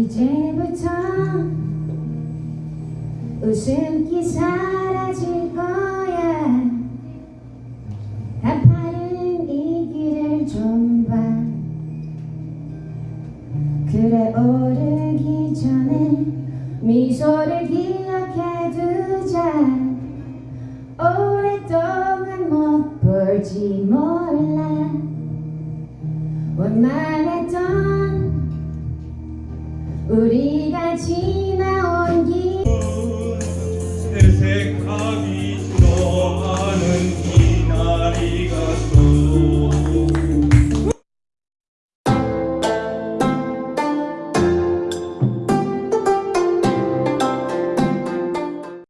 이제부터 웃음기 사라질 거야. 가파른 이 길을 좀 봐. 그래 오르기 전에 미소를 기억해 두자. 오랫동안 못 볼지 몰라. 원만했던 우리가 지나